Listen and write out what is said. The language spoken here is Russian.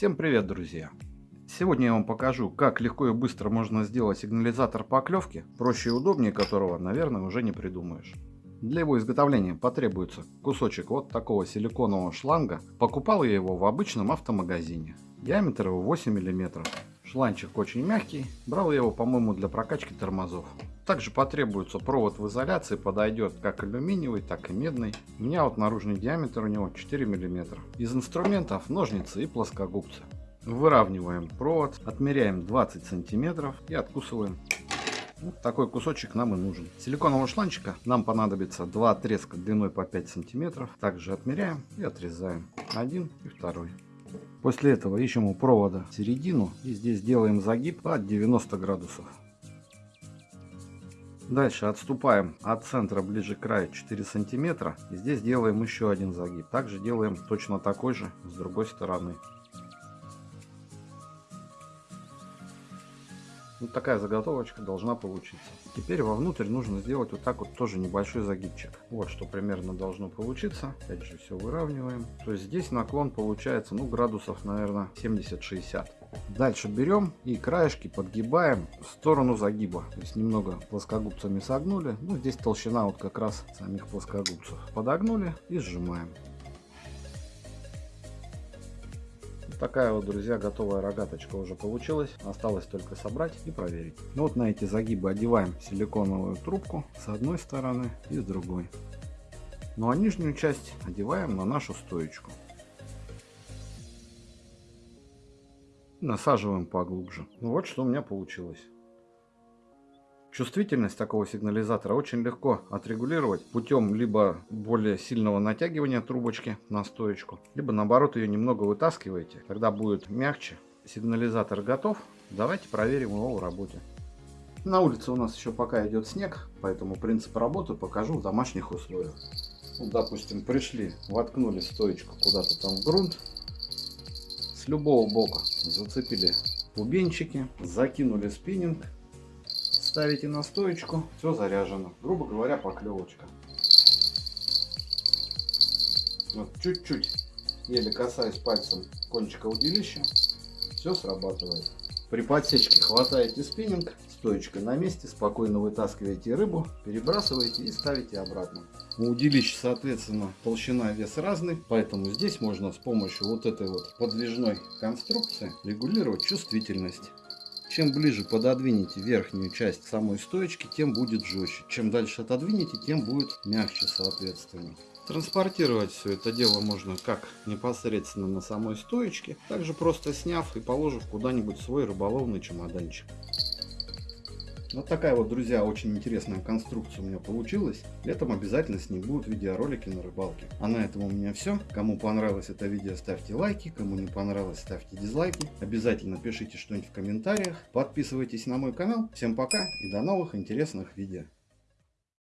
Всем привет, друзья! Сегодня я вам покажу, как легко и быстро можно сделать сигнализатор поклевки, проще и удобнее которого, наверное, уже не придумаешь. Для его изготовления потребуется кусочек вот такого силиконового шланга. Покупал я его в обычном автомагазине. Диаметр его 8 мм. Шланчик очень мягкий. Брал я его, по-моему, для прокачки тормозов. Также потребуется провод в изоляции, подойдет как алюминиевый, так и медный. У меня вот наружный диаметр у него 4 мм. Из инструментов ножницы и плоскогубцы. Выравниваем провод, отмеряем 20 сантиметров и откусываем. Вот такой кусочек нам и нужен. Силиконового шланчика нам понадобится два отрезка длиной по 5 сантиметров. Также отмеряем и отрезаем. Один и второй. После этого ищем у провода середину и здесь делаем загиб от 90 градусов. Дальше отступаем от центра ближе к краю 4 сантиметра. И здесь делаем еще один загиб. Также делаем точно такой же с другой стороны. Вот такая заготовочка должна получиться. Теперь вовнутрь нужно сделать вот так вот тоже небольшой загибчик. Вот что примерно должно получиться. Опять же все выравниваем. То есть здесь наклон получается ну градусов наверное 70-60. Дальше берем и краешки подгибаем в сторону загиба. То есть немного плоскогубцами согнули. Ну, здесь толщина вот как раз самих плоскогубцев. Подогнули и сжимаем. Такая вот, друзья, готовая рогаточка уже получилась. Осталось только собрать и проверить. Ну, вот на эти загибы одеваем силиконовую трубку с одной стороны и с другой. Ну а нижнюю часть одеваем на нашу стоечку. Насаживаем поглубже. Ну вот что у меня получилось. Чувствительность такого сигнализатора очень легко отрегулировать путем либо более сильного натягивания трубочки на стоечку, либо наоборот ее немного вытаскиваете, тогда будет мягче. Сигнализатор готов, давайте проверим его в работе. На улице у нас еще пока идет снег, поэтому принцип работы покажу в домашних условиях. Вот, допустим, пришли, воткнули стоечку куда-то там в грунт, любого бока зацепили бубенчики, закинули спиннинг, ставите на стоечку, все заряжено. Грубо говоря, поклевочка. Вот чуть-чуть, еле касаясь пальцем кончика удилища, все срабатывает. При подсечке хватаете спиннинг, стоечка на месте, спокойно вытаскиваете рыбу, перебрасываете и ставите обратно. У удилища, соответственно, толщина и вес разный, поэтому здесь можно с помощью вот этой вот подвижной конструкции регулировать чувствительность. Чем ближе пододвинете верхнюю часть самой стоечки, тем будет жестче. Чем дальше отодвинете, тем будет мягче, соответственно. Транспортировать все это дело можно как непосредственно на самой стоечке, также просто сняв и положив куда-нибудь свой рыболовный чемоданчик. Вот такая вот, друзья, очень интересная конструкция у меня получилась. Летом обязательно с ней будут видеоролики на рыбалке. А на этом у меня все. Кому понравилось это видео, ставьте лайки. Кому не понравилось, ставьте дизлайки. Обязательно пишите что-нибудь в комментариях. Подписывайтесь на мой канал. Всем пока и до новых интересных видео.